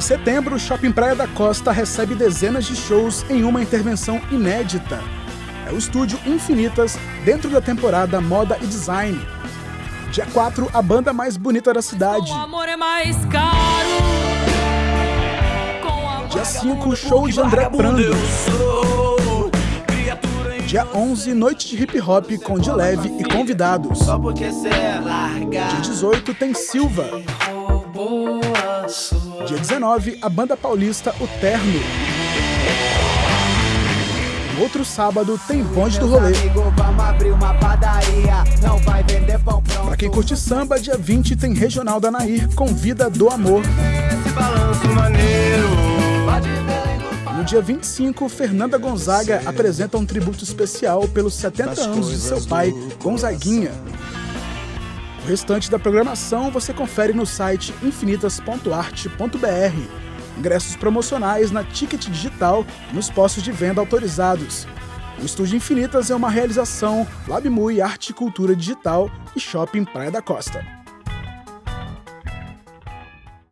Em setembro, o Shopping Praia da Costa recebe dezenas de shows em uma intervenção inédita. É o estúdio Infinitas dentro da temporada Moda e Design. Dia 4, a banda mais bonita da cidade. Dia 5, show de André Prando. Dia 11, noite de hip hop com de leve e convidados. Dia 18 tem Silva. Dia 19, a banda paulista O Terno. No outro sábado tem Bonde do Rolê. Pra quem curte samba, dia 20 tem Regional da Nair com Vida do Amor. No dia 25, Fernanda Gonzaga apresenta um tributo especial pelos 70 anos de seu pai, Gonzaguinha. O restante da programação você confere no site infinitas.arte.br. Ingressos promocionais na Ticket Digital nos postos de venda autorizados. O Estúdio Infinitas é uma realização LabMui Arte e Cultura Digital e Shopping Praia da Costa.